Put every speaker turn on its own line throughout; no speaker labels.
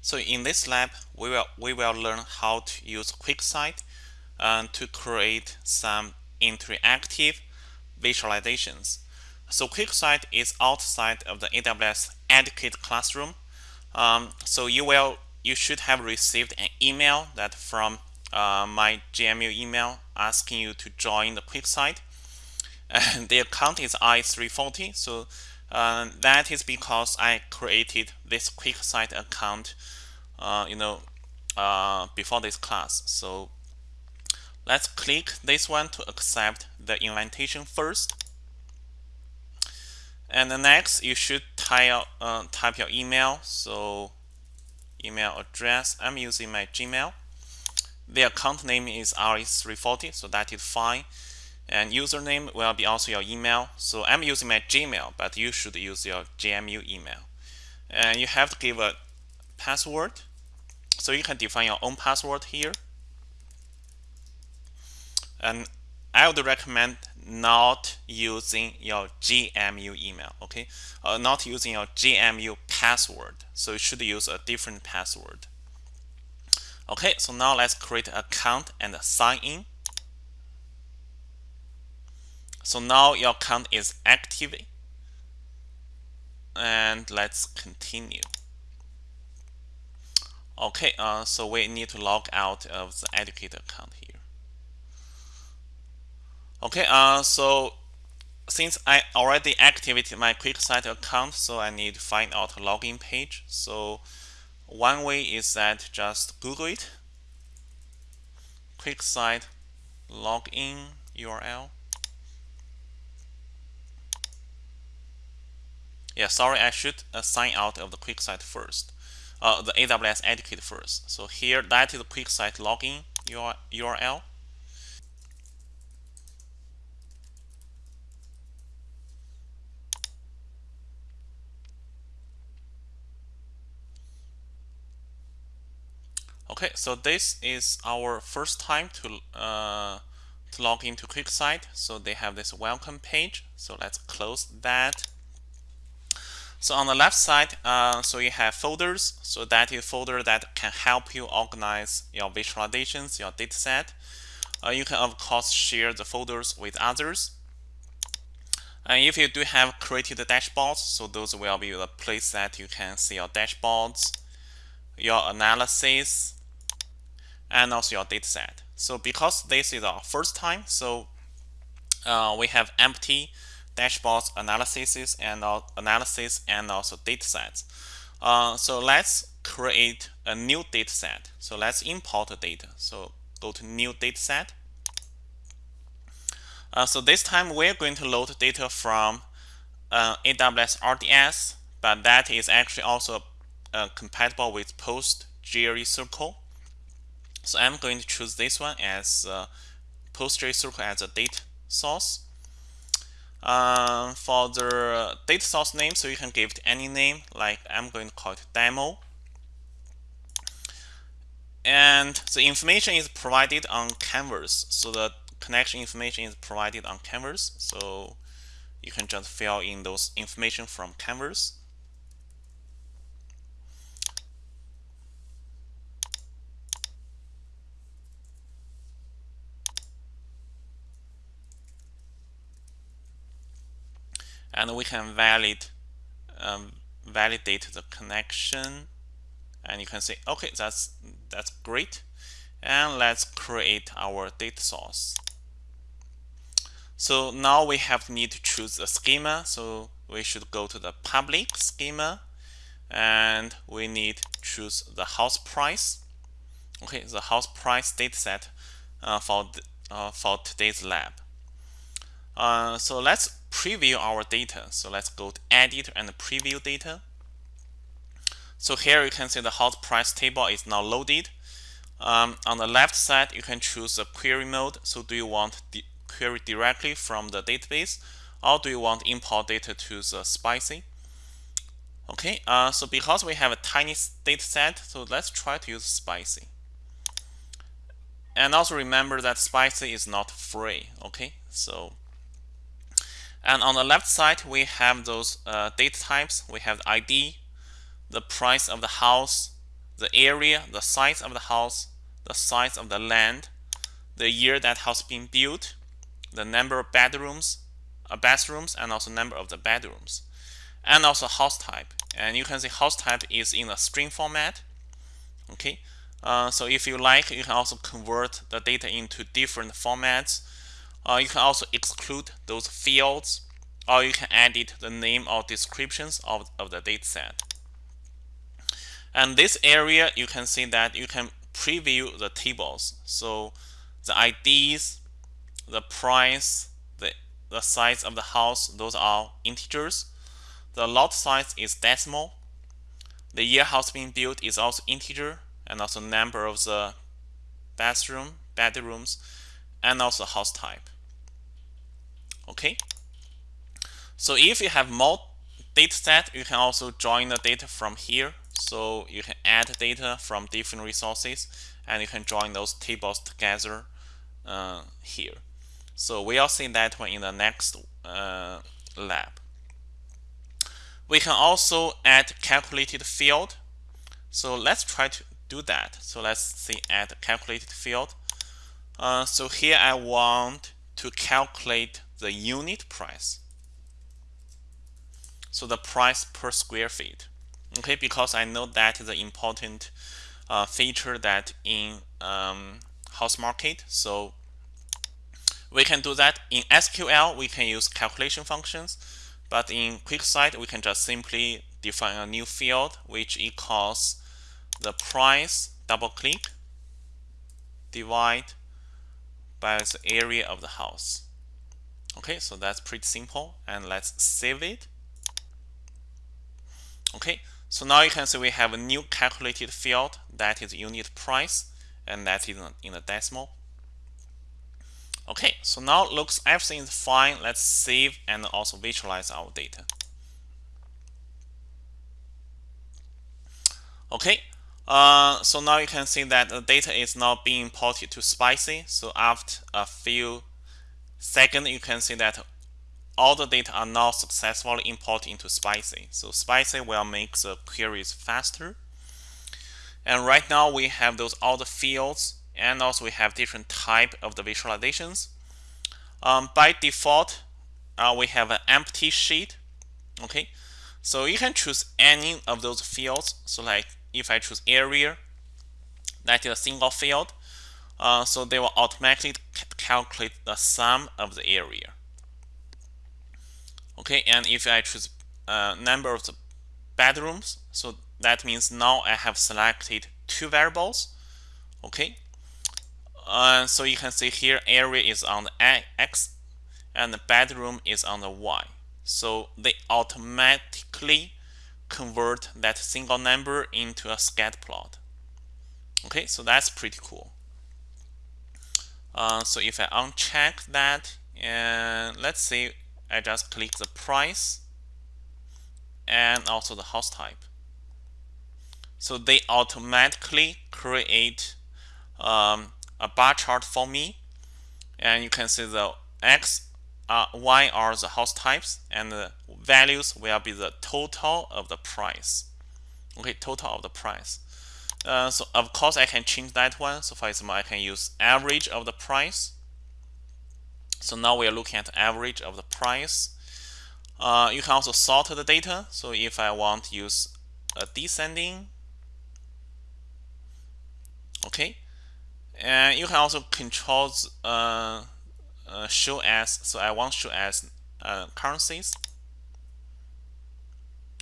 So in this lab, we will we will learn how to use QuickSight uh, to create some interactive visualizations. So QuickSight is outside of the AWS Educate Classroom. Um, so you will you should have received an email that from uh, my GMU email asking you to join the QuickSight. And the account is i340. So uh, that is because I created this QuickSight account, uh, you know, uh, before this class. So let's click this one to accept the invitation first. And the next, you should type, uh, type your email. So email address, I'm using my Gmail. The account name is RS340, so that is fine and username will be also your email. So I'm using my Gmail but you should use your GMU email. And you have to give a password. So you can define your own password here. And I would recommend not using your GMU email okay? Uh, not using your GMU password. So you should use a different password. Okay so now let's create an account and sign in so now your account is active. And let's continue. Okay, uh, so we need to log out of the educator account here. Okay, uh, so since I already activated my QuickSight account, so I need to find out a login page. So one way is that just Google it. QuickSight login URL. Yeah, sorry, I should uh, sign out of the QuickSight first. Uh, the AWS Educate first. So here, that is the QuickSight login URL. Okay, so this is our first time to uh, to log into QuickSight. So they have this welcome page. So let's close that. So on the left side, uh, so you have folders. So that is folder that can help you organize your visualizations, your dataset. Uh, you can of course share the folders with others. And if you do have created dashboards, so those will be the place that you can see your dashboards, your analysis, and also your dataset. So because this is our first time, so uh, we have empty dashboards, analysis, and analysis, and also datasets. Uh, so let's create a new dataset. So let's import the data. So go to new dataset. Uh, so this time we're going to load data from uh, AWS RDS, but that is actually also uh, compatible with PostgreSQL. So I'm going to choose this one as uh, PostgreSQL as a data source. Uh, for the data source name, so you can give it any name, like I'm going to call it demo. And the information is provided on Canvas. So the connection information is provided on Canvas. So you can just fill in those information from Canvas. And we can valid um, validate the connection. And you can say okay that's that's great. And let's create our data source. So now we have need to choose a schema. So we should go to the public schema. And we need to choose the house price. Okay the house price dataset uh, for uh, for today's lab. Uh, so let's preview our data. So let's go to edit and preview data. So here you can see the house price table is now loaded. Um, on the left side, you can choose a query mode. So do you want the query directly from the database or do you want import data to the Spicy? Okay, uh, so because we have a tiny data set, so let's try to use Spicy. And also remember that Spicy is not free, okay? So and on the left side, we have those uh, data types. We have the ID, the price of the house, the area, the size of the house, the size of the land, the year that house being built, the number of bedrooms, uh, bathrooms, and also number of the bedrooms, and also house type. And you can see house type is in a string format. Okay, uh, so if you like, you can also convert the data into different formats. Uh, you can also exclude those fields, or you can edit the name or descriptions of, of the dataset. And this area, you can see that you can preview the tables. So the IDs, the price, the, the size of the house, those are integers. The lot size is decimal. The year house being built is also integer and also number of the bathroom, bedrooms, and also house type. Okay. So if you have more data set, you can also join the data from here. So you can add data from different resources and you can join those tables together uh, here. So we'll see that one in the next uh, lab. We can also add calculated field. So let's try to do that. So let's see add calculated field. Uh, so here I want to calculate the unit price. So the price per square feet. Okay, because I know that is an important uh, feature that in um, house market. So we can do that in SQL. We can use calculation functions, but in QuickSight we can just simply define a new field which equals the price. Double click, divide by the area of the house. Okay, so that's pretty simple, and let's save it. Okay, so now you can see we have a new calculated field that is unit price and that is in a decimal. Okay, so now looks everything is fine. Let's save and also visualize our data. Okay, uh, so now you can see that the data is now being imported to Spicy. So after a few seconds, you can see that all the data are now successfully imported into Spicy. So Spicy will make the queries faster. And right now we have those all the fields and also we have different type of the visualizations. Um, by default, uh, we have an empty sheet. Okay, so you can choose any of those fields. So like if I choose area, that is a single field. Uh, so they will automatically calculate the sum of the area. Okay, and if I choose uh, number of the bedrooms, so that means now I have selected two variables. Okay, uh, so you can see here area is on the X and the bedroom is on the Y. So they automatically convert that single number into a scatter plot. Okay, so that's pretty cool. Uh, so if I uncheck that and let's say I just click the price and also the house type. So they automatically create um, a bar chart for me. And you can see the X, uh, Y are the house types and the values will be the total of the price. Okay, total of the price. Uh, so of course I can change that one. So for example, I can use average of the price so now we are looking at average of the price. Uh, you can also sort the data. So if I want to use a descending, okay, and you can also control uh, uh, show as. So I want show as uh, currencies.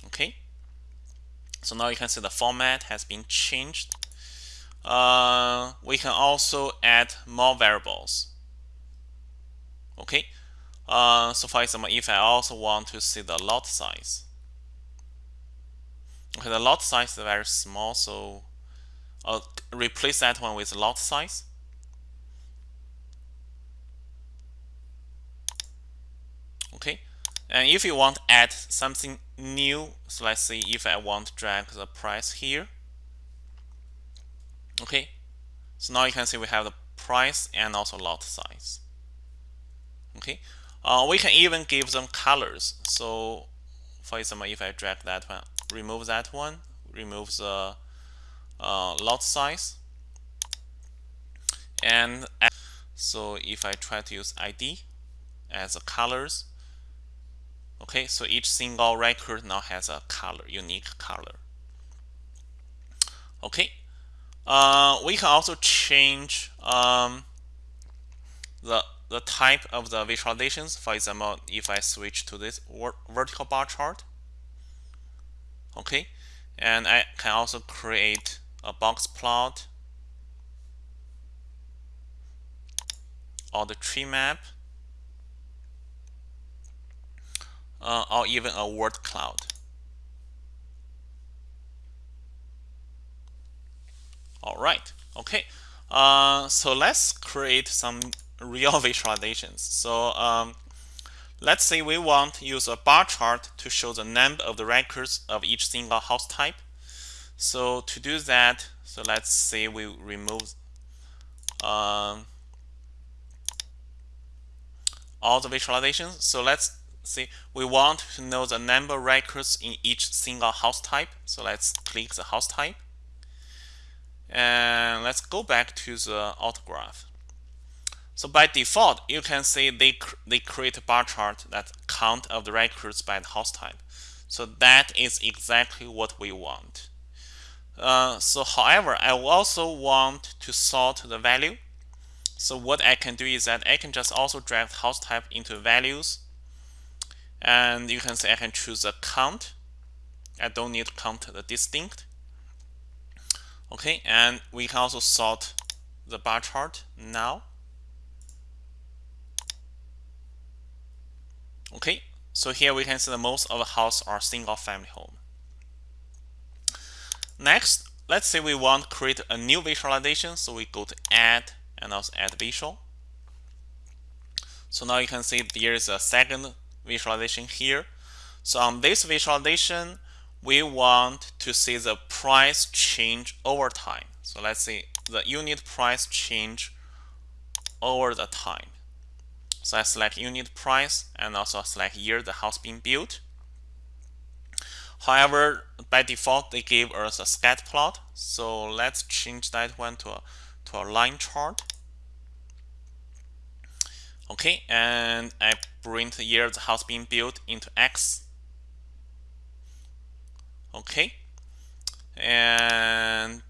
Okay. So now you can see the format has been changed. Uh, we can also add more variables. Okay, uh, so for example, if I also want to see the lot size, okay, the lot size is very small, so I'll replace that one with lot size. Okay, and if you want to add something new, so let's see if I want to drag the price here. Okay, so now you can see we have the price and also lot size okay uh, we can even give them colors so for example if I drag that one remove that one remove the uh, lot size. And so if I try to use ID as the colors, okay, so each single record now has a color, unique color. Okay, uh, we can also change um, the the type of the visualizations. For example, if I switch to this vertical bar chart, okay, and I can also create a box plot or the tree map uh, or even a word cloud. All right, okay. Uh, so let's create some real visualizations. So um, let's say we want to use a bar chart to show the number of the records of each single house type. So to do that, so let's say we remove um, all the visualizations. So let's see, we want to know the number records in each single house type. So let's click the house type. And let's go back to the autograph. So by default, you can see they, cr they create a bar chart that count of the records by the house type. So that is exactly what we want. Uh, so however, I also want to sort the value. So what I can do is that I can just also drag house type into values. And you can say I can choose a count. I don't need to count the distinct. Okay, and we can also sort the bar chart now. Okay, so here we can see the most of the house are single family home. Next, let's say we want to create a new visualization. So we go to add and also add visual. So now you can see there's a second visualization here. So on this visualization, we want to see the price change over time. So let's see the unit price change over the time. So I select unit price and also select year the house being built. However, by default, they give us a scat plot. So let's change that one to a, to a line chart. Okay, and I bring the year the house being built into X. Okay, and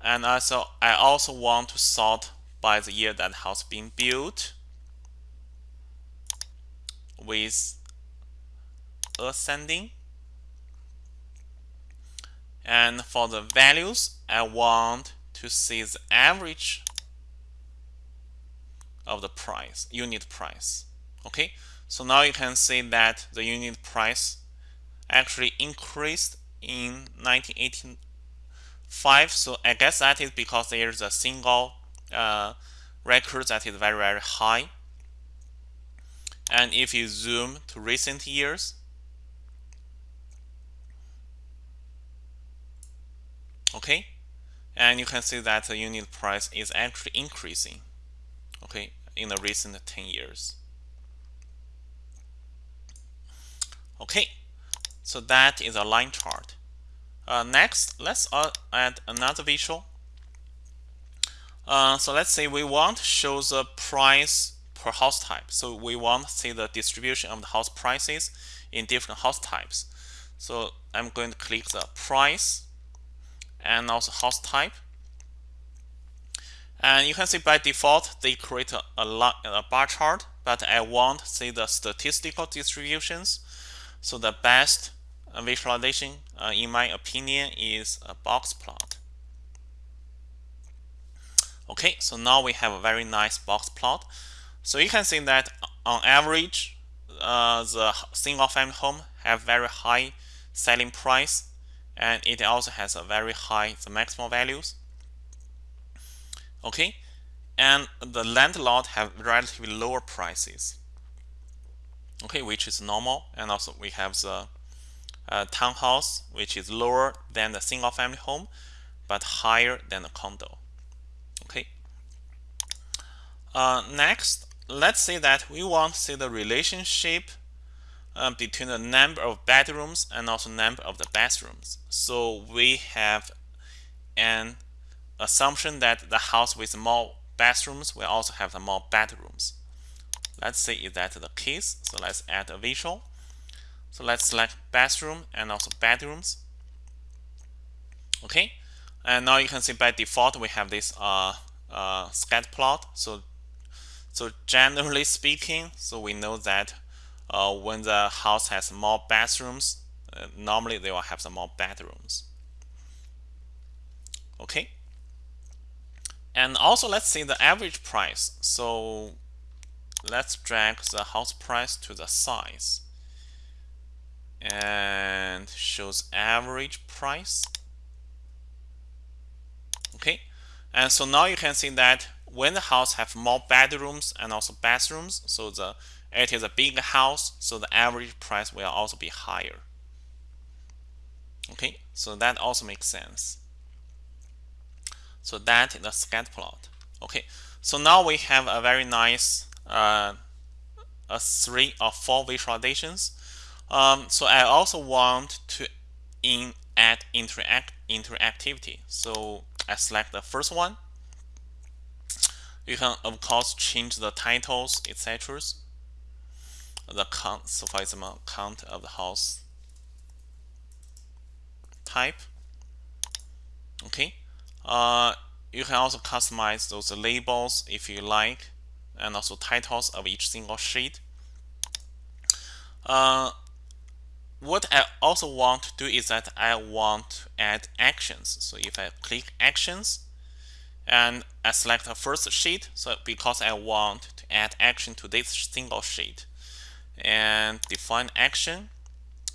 and also I also want to sort by the year that house being built with ascending. And for the values, I want to see the average of the price, unit price. Okay, so now you can see that the unit price actually increased in 1985. So I guess that is because there is a single uh, record that is very, very high. And if you zoom to recent years, okay and you can see that the unit price is actually increasing okay in the recent 10 years. Okay so that is a line chart. Uh, next let's uh, add another visual. Uh, so let's say we want to show the price per house type. So we want to see the distribution of the house prices in different house types. So I'm going to click the price and also house type. And you can see by default, they create a, a, a bar chart, but I want see the statistical distributions. So the best visualization, uh, in my opinion, is a box plot. Okay, so now we have a very nice box plot. So you can see that on average, uh, the single family home have very high selling price and it also has a very high the maximum values okay? And the land lot have relatively lower prices. Okay which is normal. And also we have the uh, townhouse which is lower than the single family home but higher than the condo. Okay? Uh, next let's say that we want to see the relationship uh, between the number of bedrooms and also number of the bathrooms. So we have an assumption that the house with more bathrooms will also have more bedrooms. Let's say is that the case. So let's add a visual. So let's select bathroom and also bedrooms. Okay, and now you can see by default we have this uh, uh, scatter plot. So, so generally speaking, so we know that uh, when the house has more bathrooms, uh, normally they will have some more bedrooms. Okay, and also let's see the average price. So let's drag the house price to the size. And shows average price. Okay. And so now you can see that when the house have more bedrooms and also bathrooms so the it is a big house so the average price will also be higher. Okay. So that also makes sense so that is a scatter plot okay so now we have a very nice uh, a three or four visualizations um, so I also want to in add interact interactivity so I select the first one. You can of course change the titles, etc. The count, so for example, count of the house type. Okay. Uh, you can also customize those labels if you like, and also titles of each single sheet. Uh, what I also want to do is that I want to add actions. So if I click actions and I select the first sheet, so because I want to add action to this single sheet and define action,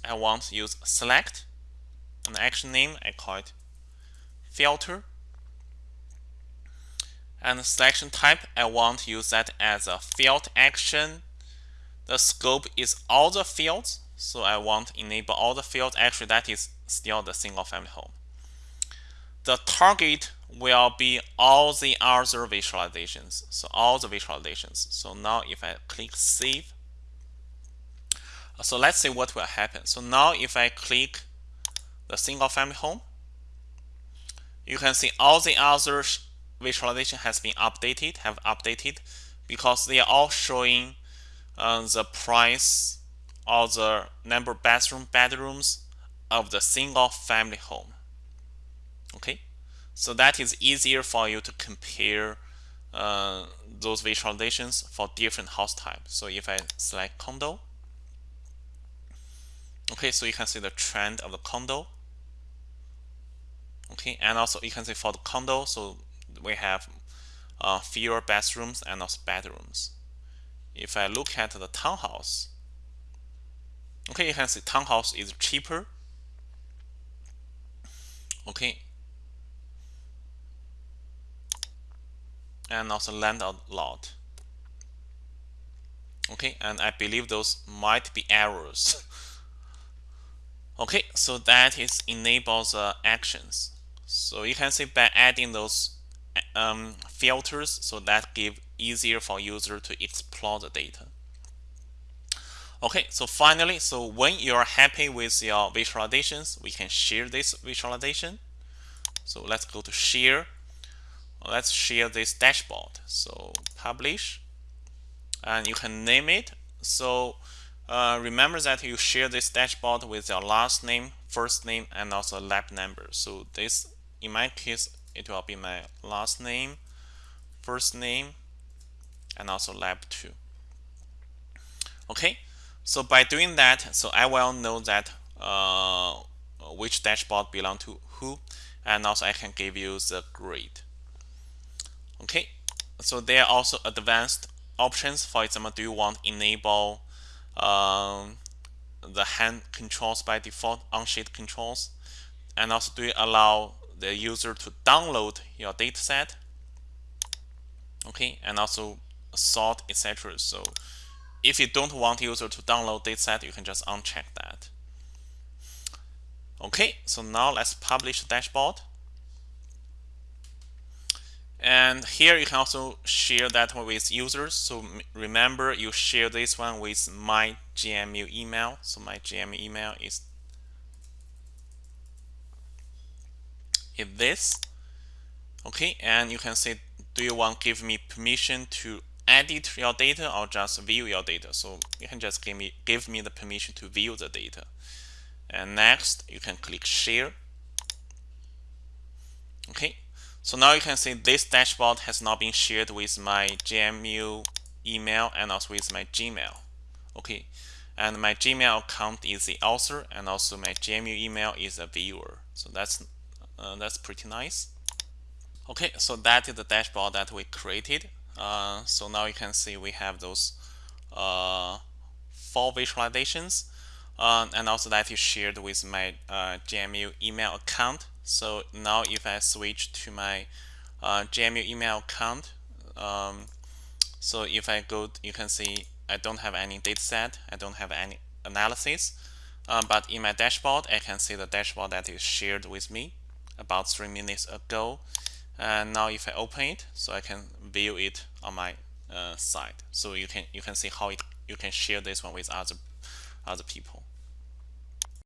I want to use select an action name, I call it filter. And selection type, I want to use that as a field action. The scope is all the fields so I want to enable all the fields. Actually, that is still the single family home. The target will be all the other visualizations. So all the visualizations. So now if I click save, so let's see what will happen. So now if I click the single family home, you can see all the other visualization has been updated, have updated because they are all showing uh, the price or the number of bathroom bedrooms of the single family home. Okay, so that is easier for you to compare uh, those visualizations for different house types. So if I select condo, okay, so you can see the trend of the condo. Okay, and also you can see for the condo, so we have uh, fewer bathrooms and also bedrooms. If I look at the townhouse, Okay, you can see townhouse is cheaper. Okay. And also land a lot. Okay, and I believe those might be errors. okay, so that is enable the actions. So you can see by adding those um, filters, so that give easier for user to explore the data. Okay, so finally, so when you're happy with your visualizations, we can share this visualization. So let's go to share. Let's share this dashboard. So publish, and you can name it. So uh, remember that you share this dashboard with your last name, first name, and also lab number. So this, in my case, it will be my last name, first name, and also lab 2. Okay, so by doing that, so I will know that uh, which dashboard belong to who, and also I can give you the grade. Okay, so there are also advanced options. For example, do you want to enable um, the hand controls by default on-sheet controls, and also do you allow the user to download your dataset? Okay, and also sort, etc. So if you don't want user to download dataset, you can just uncheck that. Okay, so now let's publish the dashboard. and here you can also share that one with users so remember you share this one with my GMU email so my GMU email is is this. Okay and you can say do you want give me permission to edit your data or just view your data? So you can just give me give me the permission to view the data. And next you can click share. Okay so now you can see this dashboard has now been shared with my GMU email and also with my Gmail. Okay and my Gmail account is the author and also my GMU email is a viewer. So that's uh, that's pretty nice. Okay so that is the dashboard that we created. Uh, so now you can see we have those uh, four visualizations. Uh, and also that is shared with my uh, GMU email account. So now if I switch to my uh, GMU email account um, so if I go you can see I don't have any data set I don't have any analysis. But in my dashboard I can see the dashboard that is shared with me about three minutes ago and now if I open it so I can view it on my uh, side. So you can you can see how it you can share this one with other other people